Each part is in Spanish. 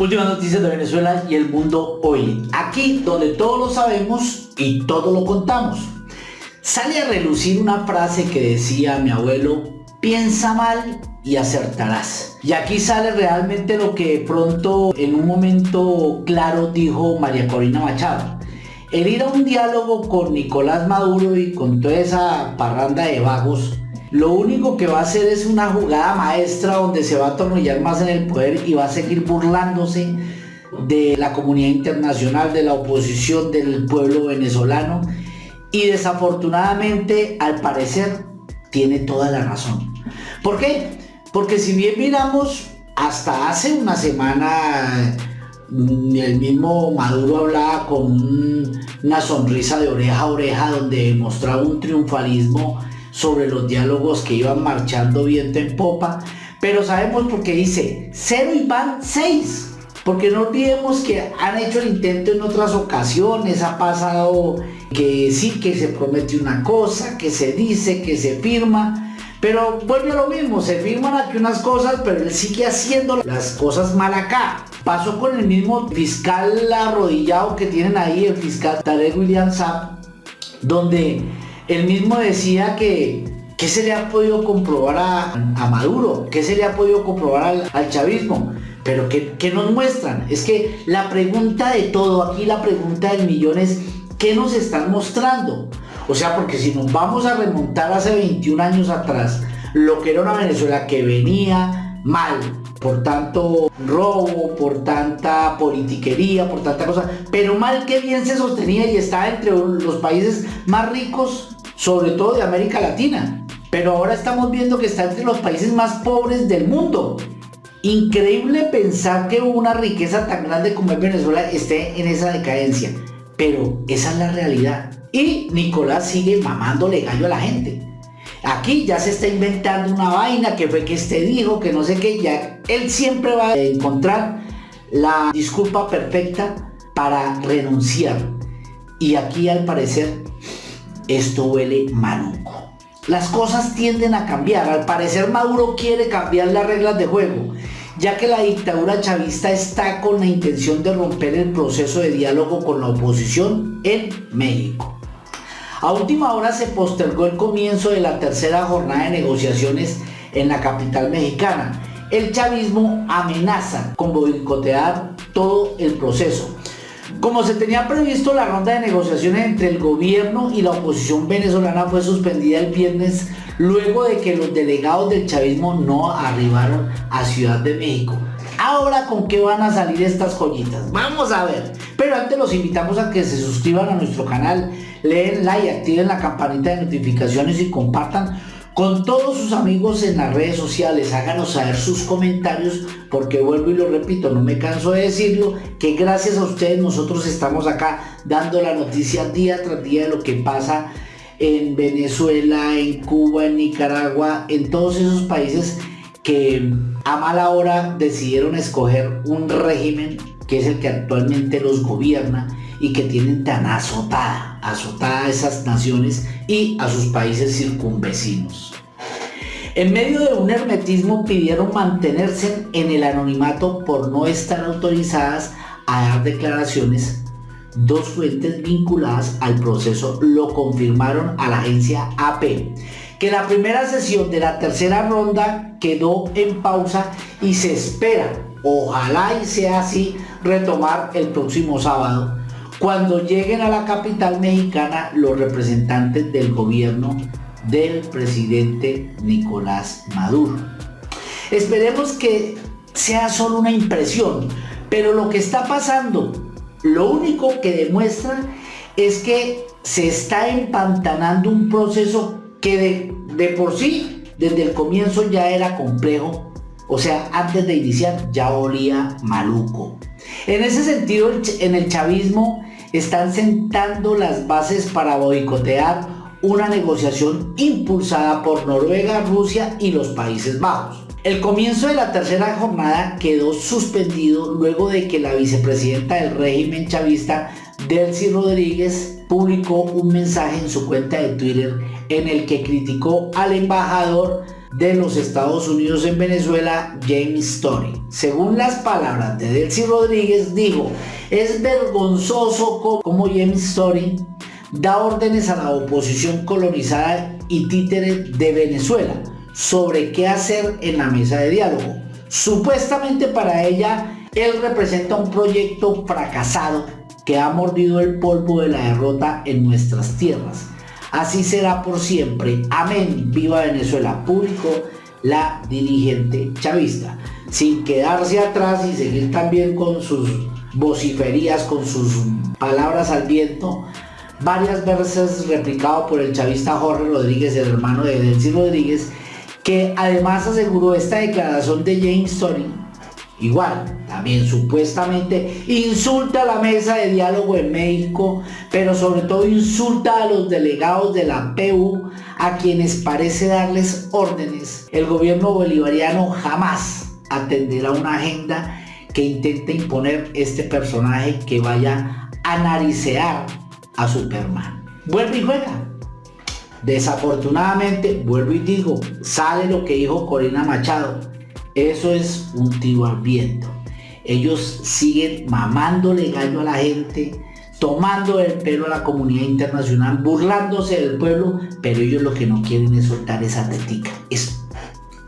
Últimas noticias de Venezuela y el mundo hoy. Aquí donde todo lo sabemos y todo lo contamos. Sale a relucir una frase que decía mi abuelo, piensa mal y acertarás. Y aquí sale realmente lo que pronto en un momento claro dijo María Corina Machado. El ir a un diálogo con Nicolás Maduro y con toda esa parranda de vagos lo único que va a hacer es una jugada maestra donde se va a atornillar más en el poder y va a seguir burlándose de la comunidad internacional, de la oposición, del pueblo venezolano. Y desafortunadamente, al parecer, tiene toda la razón. ¿Por qué? Porque si bien miramos, hasta hace una semana mm, el mismo Maduro hablaba con una sonrisa de oreja a oreja donde mostraba un triunfalismo sobre los diálogos que iban marchando viento en popa, pero sabemos porque dice cero y van seis. Porque no olvidemos que han hecho el intento en otras ocasiones, ha pasado que sí, que se promete una cosa, que se dice, que se firma, pero vuelve a lo mismo, se firman aquí unas cosas, pero él sigue haciendo las cosas mal acá. Pasó con el mismo fiscal arrodillado que tienen ahí, el fiscal Tarek William Saab, donde él mismo decía que ¿qué se le ha podido comprobar a, Maduro? ¿Qué se le ha podido comprobar al, chavismo? Pero ¿qué, nos muestran? Es que la pregunta de todo, aquí la pregunta del millón es ¿qué nos están mostrando? O sea, porque si nos vamos a remontar hace 21 años atrás, lo que era una Venezuela que venía mal, por tanto robo, por tanta politiquería, por tanta cosa, pero mal que bien se sostenía y estaba entre los países más ricos sobre todo de América Latina. Pero ahora estamos viendo que está entre los países más pobres del mundo. Increíble pensar que una riqueza tan grande como es Venezuela esté en esa decadencia. Pero esa es la realidad. Y Nicolás sigue mamándole gallo a la gente. Aquí ya se está inventando una vaina que fue que este dijo, que no sé qué, ya él siempre va a encontrar la disculpa perfecta para renunciar. Y aquí al parecer esto huele maluco. Las cosas tienden a cambiar. Al parecer Maduro quiere cambiar las reglas de juego, ya que la dictadura chavista está con la intención de romper el proceso de diálogo con la oposición en México. A última hora se postergó el comienzo de la tercera jornada de negociaciones en la capital mexicana. El chavismo amenaza con boicotear todo el proceso como se tenía previsto, la ronda de negociaciones entre el gobierno y la oposición venezolana fue suspendida el viernes luego de que los delegados del chavismo no arribaron a Ciudad de México. Ahora, ¿con qué van a salir estas joyitas? Vamos a ver. Pero antes los invitamos a que se suscriban a nuestro canal, leen like, activen la campanita de notificaciones y compartan con todos sus amigos en las redes sociales. Háganos saber sus comentarios porque vuelvo y lo repito, no me canso de decirlo, que gracias a ustedes nosotros estamos acá dando la noticia día tras día de lo que pasa en Venezuela, en Cuba, en Nicaragua, en todos esos países que a mala hora decidieron escoger un régimen que es el que actualmente los gobierna y que tienen tan azotada, azotada a esas naciones y a sus países circunvecinos. En medio de un hermetismo pidieron mantenerse en el anonimato por no estar autorizadas a dar declaraciones. Dos fuentes vinculadas al proceso lo confirmaron a la agencia AP, que la primera sesión de la tercera ronda quedó en pausa y se espera, ojalá y sea así, retomar el próximo sábado cuando lleguen a la capital mexicana los representantes del gobierno del presidente Nicolás Maduro. Esperemos que sea solo una impresión, pero lo que está pasando, lo único que demuestra es que se está empantanando un proceso que de, de por sí, desde el comienzo ya era complejo, o sea, antes de iniciar ya olía maluco. En ese sentido, en el chavismo están sentando las bases para boicotear una negociación impulsada por Noruega, Rusia y los Países Bajos. El comienzo de la tercera jornada quedó suspendido luego de que la vicepresidenta del régimen chavista, Delcy Rodríguez, publicó un mensaje en su cuenta de Twitter en el que criticó al embajador de los Estados Unidos en Venezuela, James Story. Según las palabras de Delcy Rodríguez, dijo, es vergonzoso como James Story da órdenes a la oposición colonizada y títere de Venezuela sobre qué hacer en la mesa de diálogo. Supuestamente para ella, él representa un proyecto fracasado que ha mordido el polvo de la derrota en nuestras tierras. Así será por siempre. Amén. Viva Venezuela. Público, la dirigente chavista. Sin quedarse atrás y seguir también con sus vociferías, con sus palabras al viento, varias veces replicado por el chavista Jorge Rodríguez, el hermano de Delcy Rodríguez, que además aseguró esta declaración de James Story, igual, también supuestamente insulta a la mesa de diálogo en México, pero sobre todo insulta a los delegados de la PU, a quienes parece darles órdenes. El gobierno bolivariano jamás atenderá una agenda que intente imponer este personaje que vaya a naricear a Superman. Vuelve y juega. Desafortunadamente, vuelvo y digo, sale lo que dijo Corina Machado. Eso es un tiro al viento. Ellos siguen mamándole gallo a la gente, tomando el pelo a la comunidad internacional, burlándose del pueblo, pero ellos lo que no quieren es soltar esa tetica. Es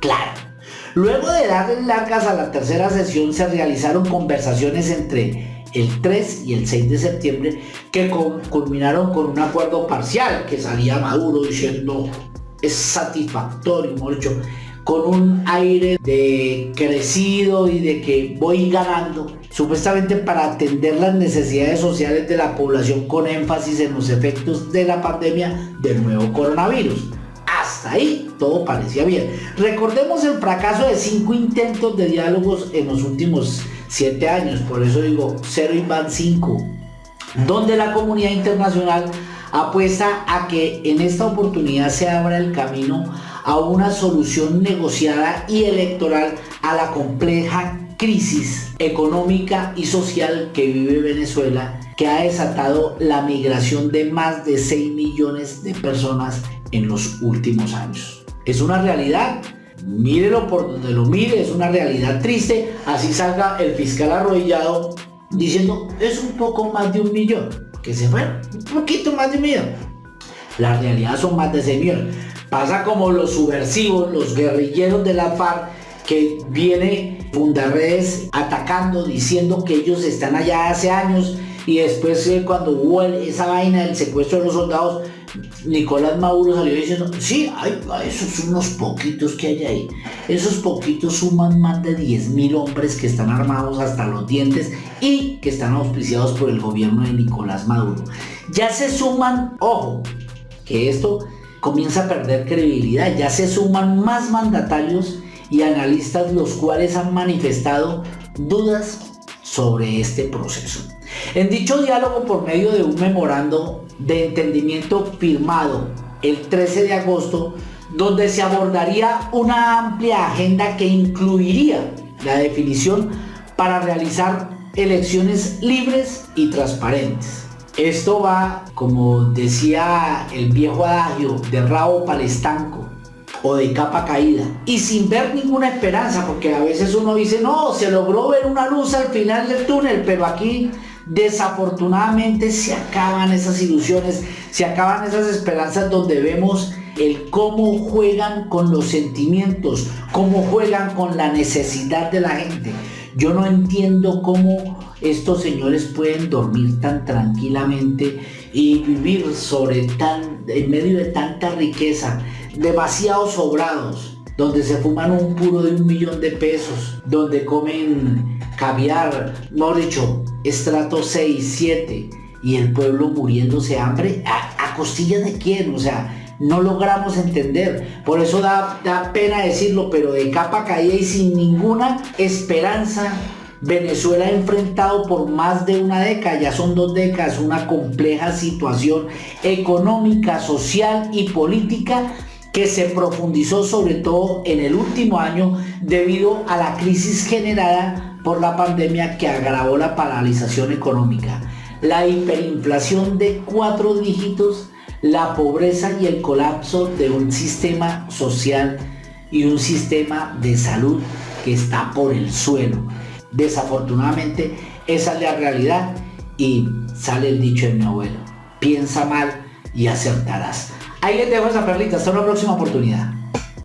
claro. Luego de darle largas a la tercera sesión, se realizaron conversaciones entre el 3 y el 6 de septiembre que culminaron con un acuerdo parcial que salía Maduro diciendo es satisfactorio, mucho, con un aire de crecido y de que voy ganando, supuestamente para atender las necesidades sociales de la población con énfasis en los efectos de la pandemia del nuevo coronavirus. Hasta ahí todo parecía bien. Recordemos el fracaso de cinco intentos de diálogos en los últimos siete años, por eso digo cero y van cinco, donde la comunidad internacional apuesta a que en esta oportunidad se abra el camino a una solución negociada y electoral a la compleja crisis económica y social que vive Venezuela, que ha desatado la migración de más de 6 millones de personas en los últimos años. Es una realidad mírelo por donde lo mire, es una realidad triste, así salga el fiscal arrodillado diciendo es un poco más de un millón, que se fueron, un poquito más de un millón. La realidad son más de 6 millones. Pasa como los subversivos, los guerrilleros de la FARC, que viene Fundarredes atacando, diciendo que ellos están allá hace años y después eh, cuando hubo esa vaina del secuestro de los soldados, Nicolás Maduro salió diciendo, sí, hay, esos son unos poquitos que hay ahí. Esos poquitos suman más de 10.000 hombres que están armados hasta los dientes y que están auspiciados por el gobierno de Nicolás Maduro. Ya se suman, ojo, que esto comienza a perder credibilidad, ya se suman más mandatarios y analistas los cuales han manifestado dudas sobre este proceso. En dicho diálogo por medio de un memorando de entendimiento firmado el 13 de agosto, donde se abordaría una amplia agenda que incluiría la definición para realizar elecciones libres y transparentes. Esto va, como decía el viejo adagio, de rabo palestanco o de capa caída y sin ver ninguna esperanza porque a veces uno dice no se logró ver una luz al final del túnel pero aquí Desafortunadamente se acaban esas ilusiones, se acaban esas esperanzas donde vemos el cómo juegan con los sentimientos, cómo juegan con la necesidad de la gente. Yo no entiendo cómo estos señores pueden dormir tan tranquilamente y vivir sobre tan, en medio de tanta riqueza, demasiado sobrados, donde se fuman un puro de un millón de pesos, donde comen caviar, no dicho, estrato 6, 7 y el pueblo muriéndose hambre, ¿a, costilla de quién? O sea, no logramos entender. Por eso da, da pena decirlo, pero de capa caída y sin ninguna esperanza Venezuela ha enfrentado por más de una década, ya son dos décadas, una compleja situación económica, social y política que se profundizó sobre todo en el último año debido a la crisis generada por la pandemia que agravó la paralización económica, la hiperinflación de cuatro dígitos, la pobreza y el colapso de un sistema social y un sistema de salud que está por el suelo. Desafortunadamente, esa es la realidad y sale el dicho de mi abuelo. Piensa mal y acertarás. Ahí les dejo esa perlita. Hasta una próxima oportunidad.